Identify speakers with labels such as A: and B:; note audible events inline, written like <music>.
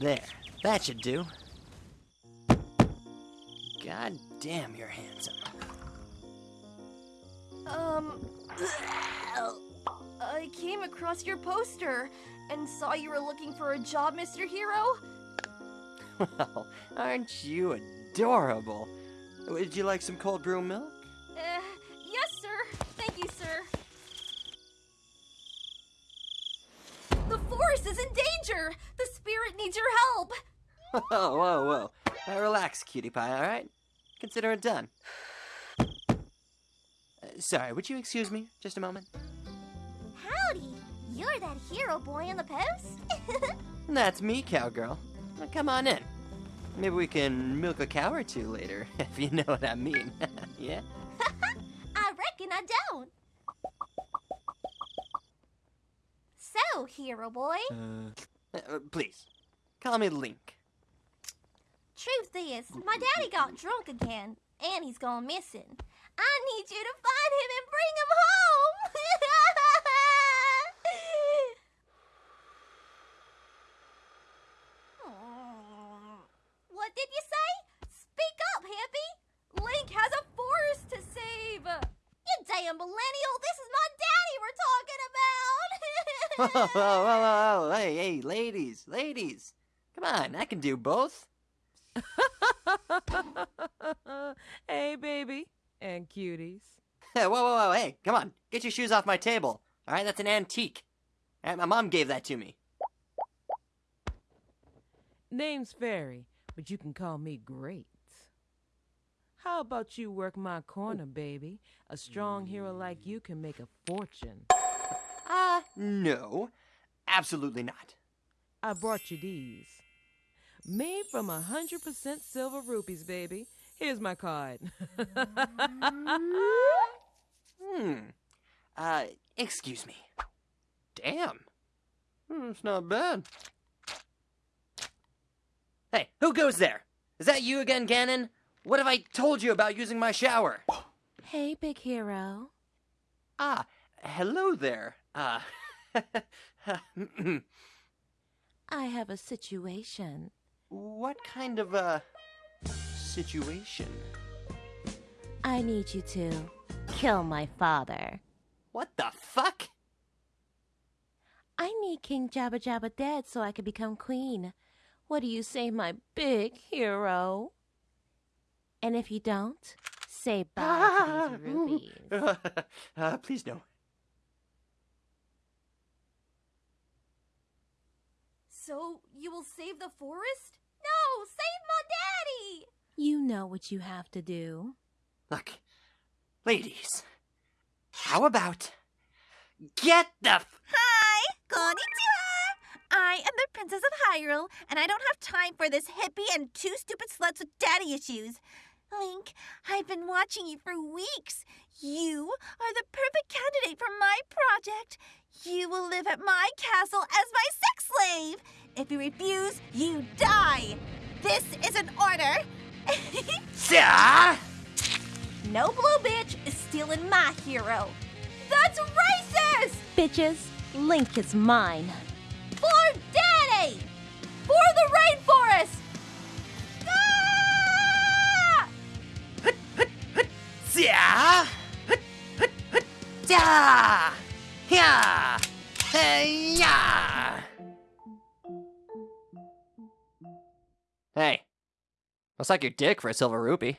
A: There, that should do. God damn, you're handsome.
B: Um, <clears throat> I came across your poster and saw you were looking for a job, Mr. Hero. <laughs>
A: Well, aren't you adorable? Would you like some cold brew milk?
B: Danger. The spirit needs your help. <laughs>
A: Whoa, whoa, whoa. Now relax, cutie pie, alright? Consider it done. Uh, sorry, would you excuse me just a moment?
C: Howdy! You're that hero boy in the post? <laughs>
A: That's me, cowgirl. Now come on in. Maybe we can milk a cow or two later, <laughs> if you know what I mean. yeah?
C: I reckon I don't. So, hero boy,
A: Uh, uh, please, call me Link.
C: truth is, my daddy got drunk again, and he's gone missing. I need you to find him and bring him home! what did you say? Speak up, hippie!
B: Link has a forest to save.
C: You damn millennial! This is my
A: Whoa, whoa, whoa, whoa, hey, hey, ladies, ladies. Come on, I can do both. <laughs>
D: hey, baby. And cuties. <laughs>
A: whoa, whoa, whoa, hey, come on, get your shoes off my table. Alright, that's an antique. Alright, my mom gave that to me.
D: Name's Fairy, but you can call me Great. How about you work my corner, baby? A strong hero like you can make a fortune.
A: No, absolutely not.
D: I brought you these. Made from a hundred percent silver rupees, baby. Here's my card.
A: Hmm. Uh, excuse me. Damn. Hmm, It's not bad. Hey, who goes there? Is that you again, Ganon? What have I told you about using my shower?
D: hey, big hero.
A: Ah, hello there. Uh, <laughs>
D: I have a situation.
A: what kind of a situation?
D: I need you to kill my father.
A: What the fuck?
D: I need King Jabba Jabba dead so I can become queen. What do you say, my big hero? And if you don't, say bye to these <laughs> rubies.
A: uh, please no.
B: So you will save the forest?
C: no, save my daddy!
D: You know what you have to do.
A: Look, ladies, how about get the f-
E: Hi, konnichiwa. I am the Princess of Hyrule, and I don't have time for this hippie and two stupid sluts with daddy issues. Link, I've been watching you for weeks. You are the perfect candidate for my project. You will live at my castle as my sex slave. If you refuse, you die. This is an order.
A: Yeah!
C: No blue bitch is stealing my hero.
B: That's racist!
D: Bitches, Link is mine.
C: For daddy!
B: For the rainforest!
C: Ah!
A: Yeah! Yeah! Yeah! Yeah! Hey, looks like your dick for a silver rupee.